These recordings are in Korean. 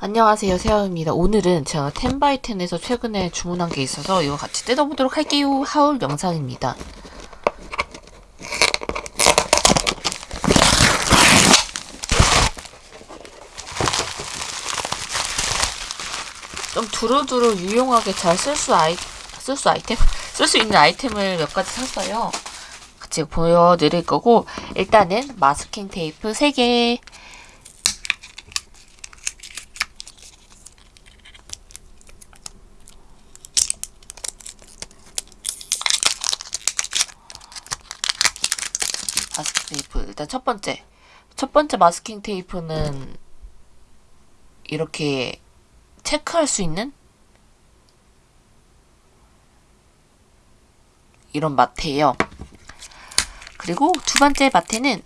안녕하세요 세아입니다. 오늘은 제가 텐바이텐에서 최근에 주문한 게 있어서 이거 같이 뜯어보도록 할게요. 하울 영상입니다. 좀 두루두루 유용하게 잘 쓸 수 아이 쓸 수 아이템? 쓸 수 있는 아이템을 몇 가지 샀어요. 같이 보여드릴 거고 일단은 마스킹 테이프 3개 테이프 일단 첫 번째 첫 번째 마스킹 테이프는 이렇게 체크할 수 있는 이런 마트예요. 그리고 두 번째 마트는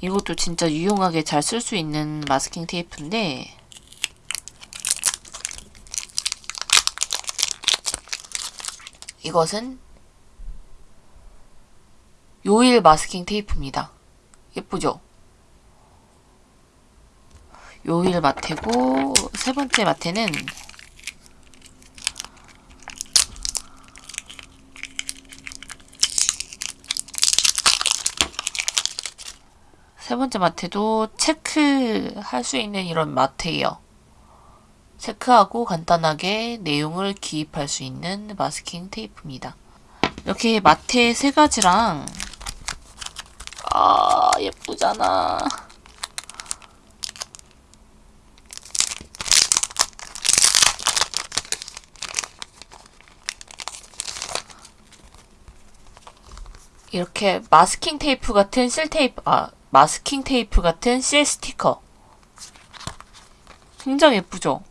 이것도 진짜 유용하게 잘 쓸 수 있는 마스킹 테이프인데 이것은 요일 마스킹 테이프입니다. 예쁘죠? 요일 마테고 세 번째 마테는 세 번째 마테도 체크할 수 있는 이런 마테예요. 체크하고 간단하게 내용을 기입할 수 있는 마스킹 테이프입니다. 이렇게 마테 세 가지랑 아 예쁘잖아. 이렇게 마스킹 테이프 같은 실 테이프, 아, 마스킹 테이프 같은 실 스티커. 굉장히 예쁘죠?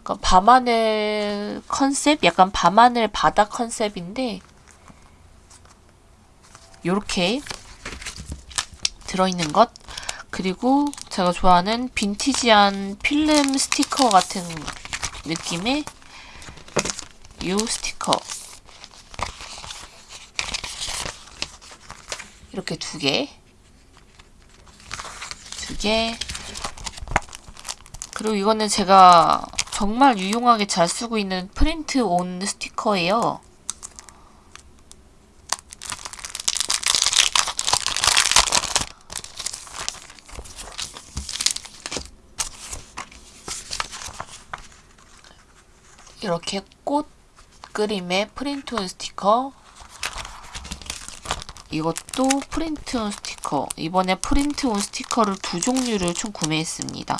약간 밤하늘 컨셉? 약간 밤하늘 바다 컨셉인데, 요렇게 들어있는 것. 그리고 제가 좋아하는 빈티지한 필름 스티커 같은 느낌의 요 스티커. 이렇게 두 개. 두 개. 그리고 이거는 제가 정말 유용하게 잘 쓰고 있는 프린트 온 스티커예요. 이렇게 꽃 그림의 프린트 온 스티커 이것도 print on 스티커. 이번에 print on 스티커를 두 종류를 총 구매했습니다.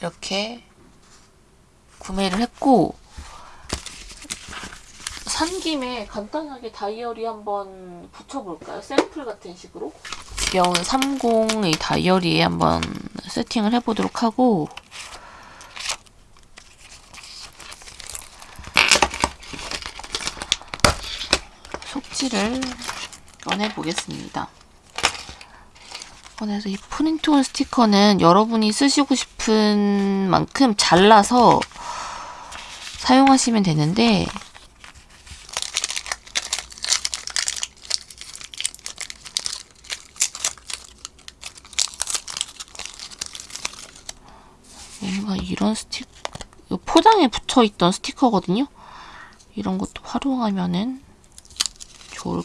이렇게 구매를 했고 산 김에 간단하게 다이어리 한번 붙여볼까요? 샘플 같은 식으로 귀여운 30의 다이어리에 한번 세팅을 해보도록 하고 속지를 꺼내보겠습니다. 꺼내서 이 프린트 온 스티커는 여러분이 쓰시고 싶은 만큼 잘라서 사용하시면 되는데 뭔가 이런 스티커 포장에 붙어있던 스티커거든요. 이런 것도 활용하면은 좋을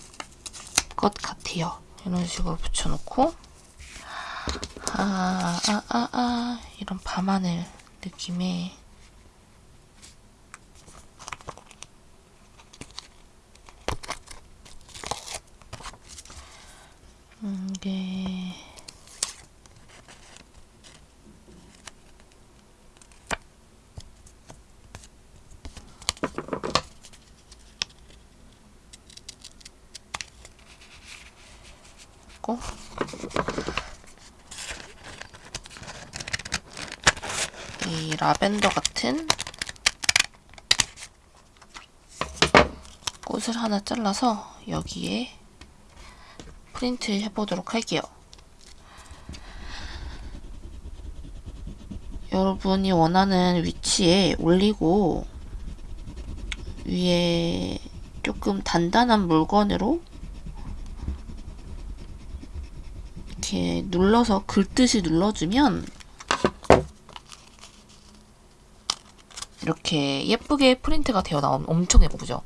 것 같아요. 이런 식으로 붙여놓고 아, 아, 아, 아, 이런 밤하늘 느낌의 음, 이게 있고 이 라벤더 같은 꽃을 하나 잘라서 여기에 프린트 해보도록 할게요. 여러분이 원하는 위치에 올리고 위에 조금 단단한 물건으로 이렇게 눌러서 긁듯이 눌러주면 이렇게 예쁘게 프린트가 되어 나오면 엄청 예쁘죠?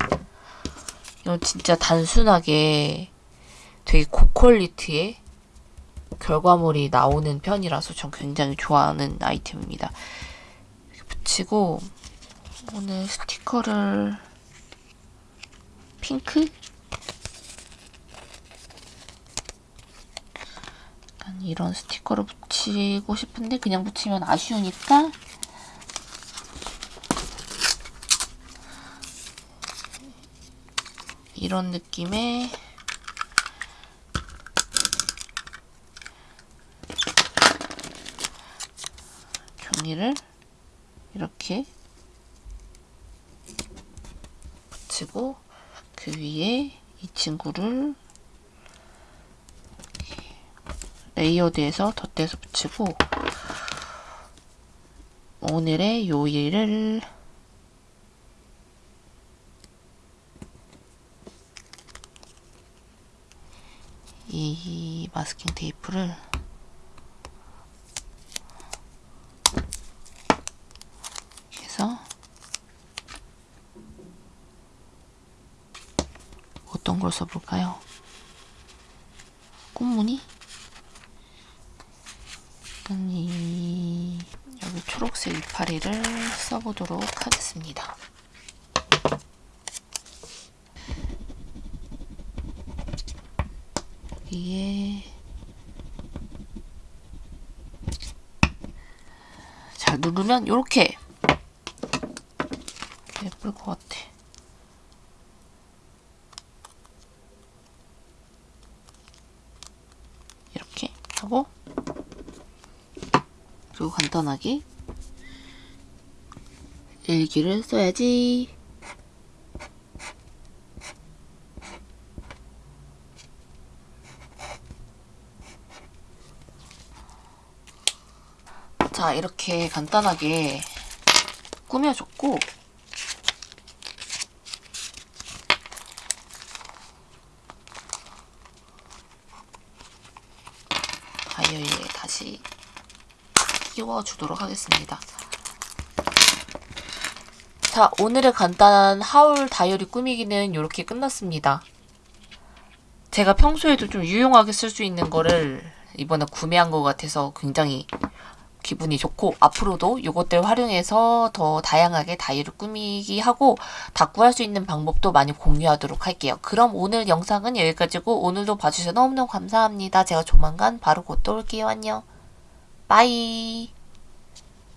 이건 진짜 단순하게 되게 고퀄리티의 결과물이 나오는 편이라서 전 굉장히 좋아하는 아이템입니다. 붙이고 오늘 스티커를 핑크? 이런 스티커를 붙이고 싶은데 그냥 붙이면 아쉬우니까 이런 느낌의 종이를 이렇게 붙이고 그 위에 이 친구를 layered해서 덧대서 붙이고 오늘의 요일을 이 masking 테이프를 해서 어떤 걸 써볼까요? 꽃무늬? 이 여기 초록색 이파리를 써보도록 하겠습니다. 여기에 잘 누르면 이렇게 예쁠 것 같아. 이렇게 하고 그리고 간단하게 일기를 써야지. 자, 이렇게 간단하게 꾸며줬고 다이어리에 다시 끼워주도록 하겠습니다. 자, 오늘의 간단한 하울 다이어리 꾸미기는 이렇게 끝났습니다. 제가 평소에도 좀 유용하게 쓸 수 있는 거를 이번에 구매한 것 같아서 굉장히 기분이 좋고 앞으로도 이것들 활용해서 더 다양하게 다이어리 꾸미기 하고 다 구할 수 있는 방법도 많이 공유하도록 할게요. 그럼 오늘 영상은 여기까지고 오늘도 봐주셔서 너무너무 감사합니다. 제가 조만간 바로 곧 또 올게요. 안녕. 빠이.